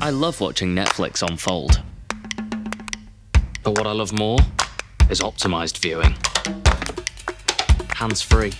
I love watching Netflix unfold. But what I love more is optimized viewing. Hands free.